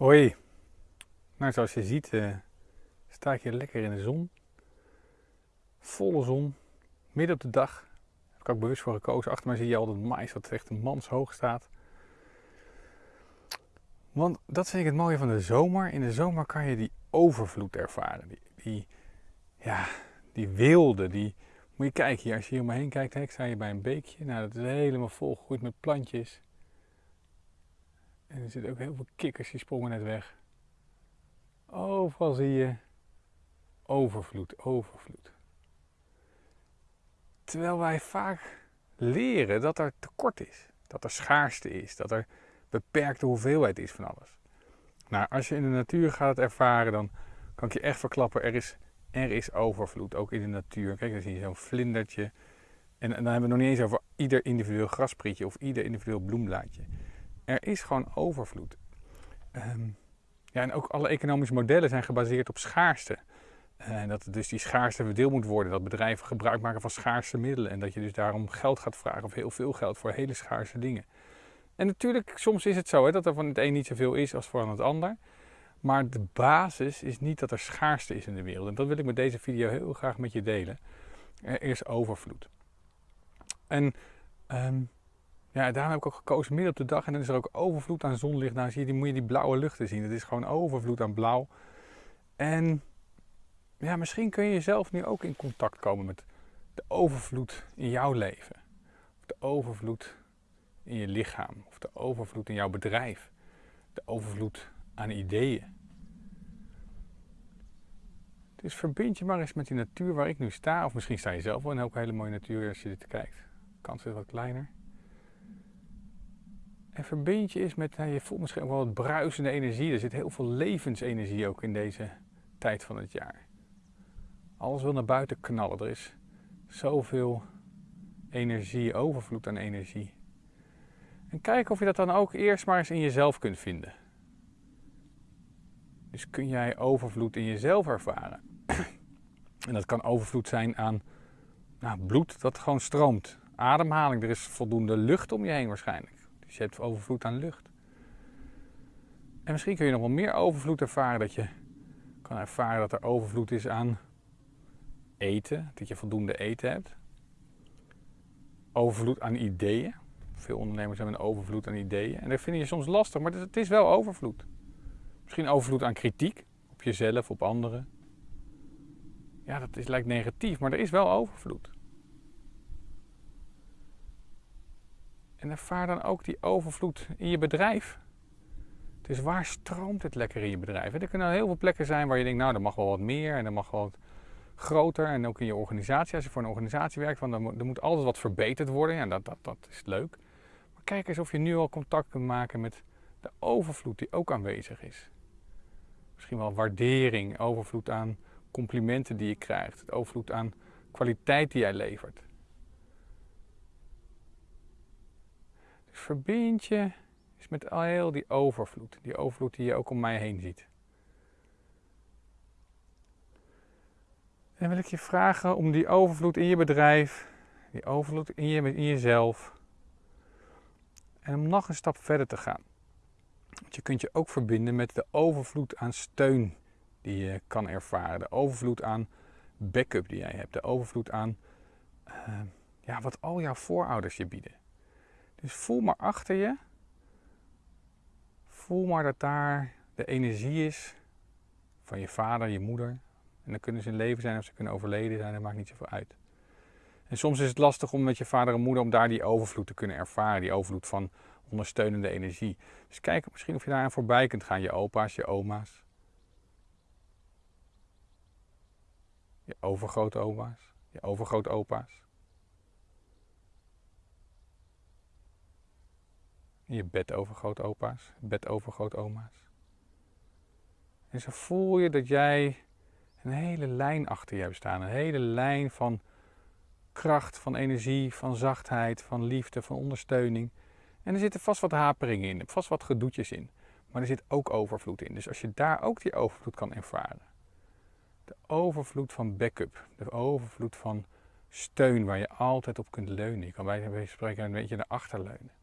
Hoi. Nou, zoals je ziet uh, sta ik hier lekker in de zon. Volle zon, midden op de dag. Daar heb ik ook bewust voor gekozen. Achter mij zie je al dat mais dat echt een manshoog staat. Want dat vind ik het mooie van de zomer. In de zomer kan je die overvloed ervaren. Die, die ja, die wilde, die... Moet je kijken hier, als je hier om me heen kijkt, ik sta hier bij een beekje. Nou, dat is helemaal volgegroeid met plantjes. En er zitten ook heel veel kikkers, die sprongen net weg. Overal zie je overvloed, overvloed. Terwijl wij vaak leren dat er tekort is, dat er schaarste is, dat er beperkte hoeveelheid is van alles. Nou, als je in de natuur gaat ervaren, dan kan ik je echt verklappen, er is, er is overvloed, ook in de natuur. Kijk, dan zie je zo'n vlindertje. En, dan hebben we het nog niet eens over ieder individueel grasprietje of ieder individueel bloemblaadje. Er is gewoon overvloed. Ehm, ja, en ook alle economische modellen zijn gebaseerd op schaarste. En dat dus die schaarste verdeeld moet worden. Dat bedrijven gebruik maken van schaarste middelen. En dat je dus daarom geld gaat vragen of heel veel geld voor hele schaarse dingen. En natuurlijk, soms is het zo hè, dat er van het een niet zoveel is als van het ander. Maar de basis is niet dat er schaarste is in de wereld. En dat wil ik met deze video heel graag met je delen. Er is overvloed. En um, ja, daarom heb ik ook gekozen midden op de dag. En dan is er ook overvloed aan zonlicht. Nou zie je, die, moet je die blauwe luchten zien. Het is gewoon overvloed aan blauw. En ja, misschien kun je zelf nu ook in contact komen met de overvloed in jouw leven. Of de overvloed in je lichaam. Of de overvloed in jouw bedrijf. De overvloed aan ideeën. Dus verbind je maar eens met die natuur waar ik nu sta. Of misschien sta je zelf wel in een hele mooie natuur als je dit kijkt. De kans is wat kleiner. En verbind je eens met, nou, je voelt misschien ook wel wat bruisende energie. Er zit heel veel levensenergie ook in deze tijd van het jaar. Alles wil naar buiten knallen. Er is zoveel energie, overvloed aan energie. En kijk of je dat dan ook eerst maar eens in jezelf kunt vinden. Dus kun jij overvloed in jezelf ervaren. en dat kan overvloed zijn aan nou, bloed dat gewoon stroomt. Ademhaling, er is voldoende lucht om je heen waarschijnlijk. Dus je hebt overvloed aan lucht. En misschien kun je nog wel meer overvloed ervaren. Dat je kan ervaren dat er overvloed is aan eten. Dat je voldoende eten hebt. Overvloed aan ideeën. Veel ondernemers hebben een overvloed aan ideeën. En dat vind je soms lastig, maar het is wel overvloed. Misschien overvloed aan kritiek. Op jezelf, op anderen. Ja, dat is, lijkt negatief, maar er is wel overvloed. En ervaar dan ook die overvloed in je bedrijf. Dus waar stroomt het lekker in je bedrijf? Er kunnen heel veel plekken zijn waar je denkt, nou, er mag wel wat meer en er mag wel wat groter. En ook in je organisatie, als je voor een organisatie werkt, dan, er moet altijd wat verbeterd worden. Ja, dat, dat, dat is leuk. Maar kijk eens of je nu al contact kunt maken met de overvloed die ook aanwezig is. Misschien wel waardering, overvloed aan complimenten die je krijgt, overvloed aan kwaliteit die jij levert. Verbind je is met al heel die overvloed. Die overvloed die je ook om mij heen ziet. En wil ik je vragen om die overvloed in je bedrijf, die overvloed in, je, in jezelf. En om nog een stap verder te gaan. Want je kunt je ook verbinden met de overvloed aan steun die je kan ervaren. De overvloed aan backup die jij hebt. De overvloed aan uh, ja, wat al jouw voorouders je bieden. Dus voel maar achter je. Voel maar dat daar de energie is van je vader, je moeder. En dan kunnen ze in leven zijn of ze kunnen overleden zijn, dat maakt niet zoveel uit. En soms is het lastig om met je vader en moeder om daar die overvloed te kunnen ervaren. Die overvloed van ondersteunende energie. Dus kijk misschien of je daar aan voorbij kunt gaan. Je opa's, je oma's. Je overgrootoma's, je overgrootopa's. Je bed overgrootopa's, bed overgrootoma's. En zo voel je dat jij een hele lijn achter je hebt staan. Een hele lijn van kracht, van energie, van zachtheid, van liefde, van ondersteuning. En er zitten vast wat haperingen in, vast wat gedoetjes in. Maar er zit ook overvloed in. Dus als je daar ook die overvloed kan ervaren. De overvloed van backup. De overvloed van steun waar je altijd op kunt leunen. Je kan bij spreken een beetje naar achter leunen.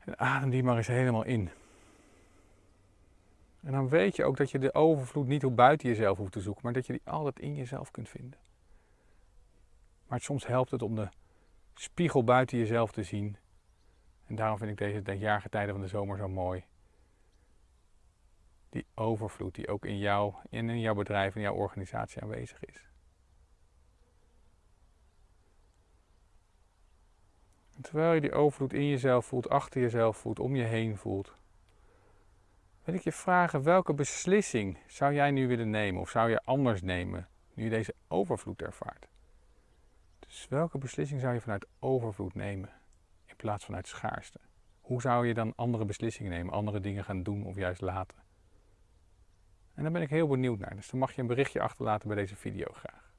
En adem die maar eens helemaal in. En dan weet je ook dat je de overvloed niet op buiten jezelf hoeft te zoeken, maar dat je die altijd in jezelf kunt vinden. Maar soms helpt het om de spiegel buiten jezelf te zien. En daarom vind ik deze jaargetijden van de zomer zo mooi. Die overvloed die ook in jou en in jouw bedrijf en jouw organisatie aanwezig is. Terwijl je die overvloed in jezelf voelt, achter jezelf voelt, om je heen voelt, wil ik je vragen welke beslissing zou jij nu willen nemen of zou je anders nemen nu je deze overvloed ervaart? Dus welke beslissing zou je vanuit overvloed nemen in plaats vanuit schaarste? Hoe zou je dan andere beslissingen nemen, andere dingen gaan doen of juist laten? En daar ben ik heel benieuwd naar, dus dan mag je een berichtje achterlaten bij deze video graag.